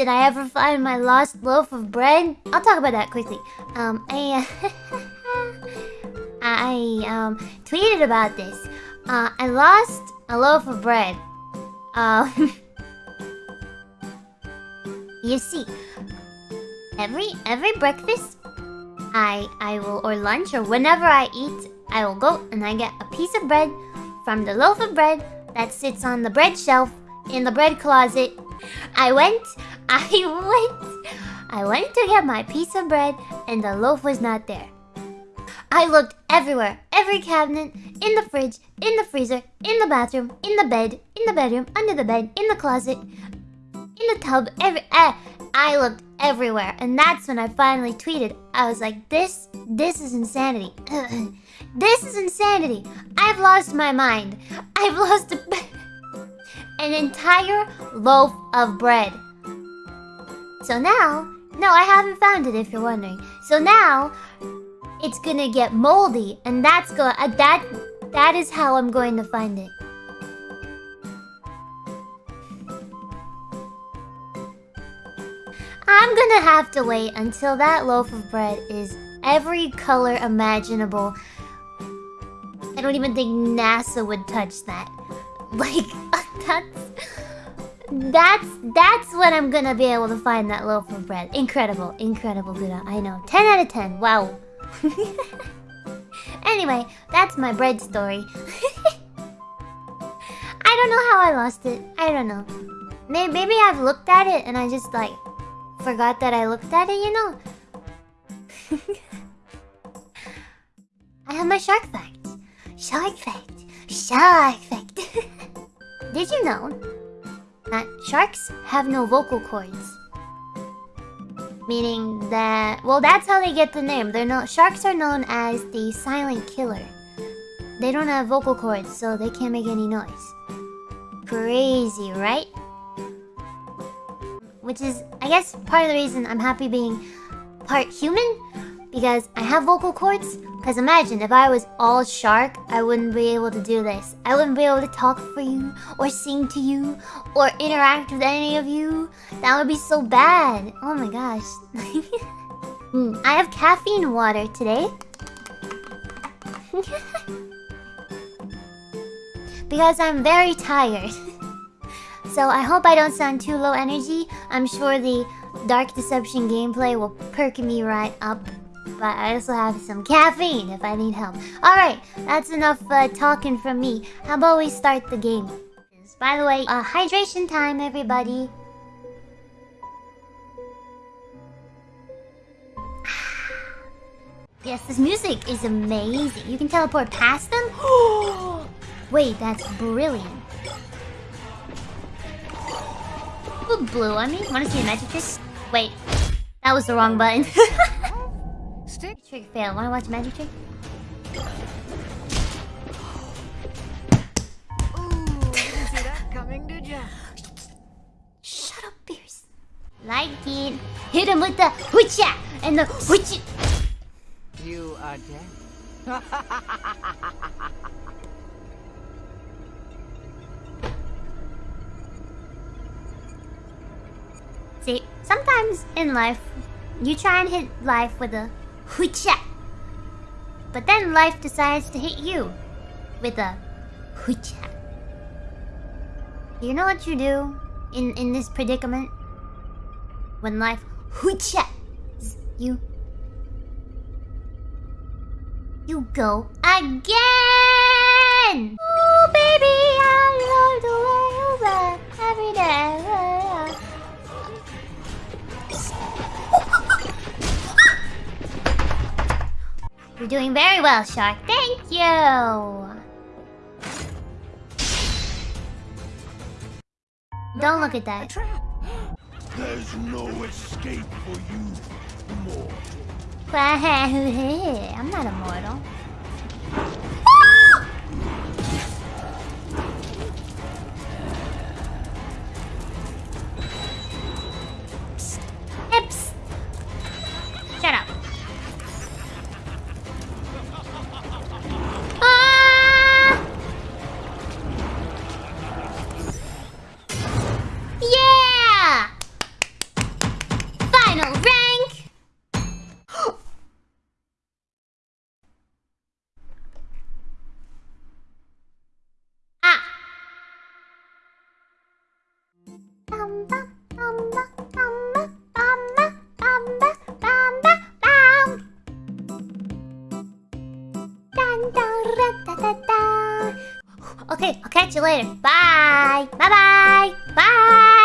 did I ever find my lost loaf of bread? I'll talk about that quickly. Um, I, I, um, tweeted about this. Uh, I lost a loaf of bread. Uh, you see, every, every breakfast, I, I will, or lunch, or whenever I eat, I will go and I get a piece of bread from the loaf of bread that sits on the bread shelf in the bread closet. I went, I went, I went to get my piece of bread and the loaf was not there. I looked everywhere, every cabinet, in the fridge, in the freezer, in the bathroom, in the bed, in the bedroom, under the bed, in the closet, in the tub, every eh, I looked everywhere. And that's when I finally tweeted. I was like, this, this is insanity. this is insanity. I've lost my mind. I've lost an entire loaf of bread. So now, no, I haven't found it if you're wondering. So now, it's gonna get moldy, and that's going uh, that that is how I'm going to find it. I'm gonna have to wait until that loaf of bread is every color imaginable. I don't even think NASA would touch that. Like, that's... That's that's when I'm gonna be able to find that loaf of bread. Incredible, incredible, Buddha. I know. 10 out of 10. Wow. anyway, that's my bread story. I don't know how I lost it. I don't know. Maybe, maybe I've looked at it and I just like forgot that I looked at it, you know? I have my shark fact. Shark fact. Shark fact. Did you know that sharks have no vocal cords? Meaning that... Well, that's how they get the name. They're no, Sharks are known as the silent killer. They don't have vocal cords, so they can't make any noise. Crazy, right? Which is, I guess, part of the reason I'm happy being part human. Because I have vocal cords. Because imagine, if I was all shark, I wouldn't be able to do this. I wouldn't be able to talk for you, or sing to you, or interact with any of you. That would be so bad. Oh my gosh. mm, I have caffeine water today. because I'm very tired. so I hope I don't sound too low energy. I'm sure the Dark Deception gameplay will perk me right up. But I also have some caffeine if I need help. Alright, that's enough uh, talking from me. How about we start the game? By the way, uh, hydration time, everybody. yes, this music is amazing. You can teleport past them? Wait, that's brilliant. Blue, I mean, wanna see a magic trick? Wait, that was the wrong button. Stick trick fail. Wanna watch magic trick? coming, did ya? Shut up, Pierce. Like it. Hit him with the hoocha and the hoocha. You are dead. See, sometimes in life, you try and hit life with a hoocha. But then life decides to hit you with a hoocha. You know what you do in, in this predicament? When life hoocha you. You go again! You're doing very well, Shark. Thank you! Don't look at that. There's no escape for you, mortal. I'm not immortal. Psst. Okay, I'll catch you later. Bye. Bye-bye. Bye. -bye. Bye.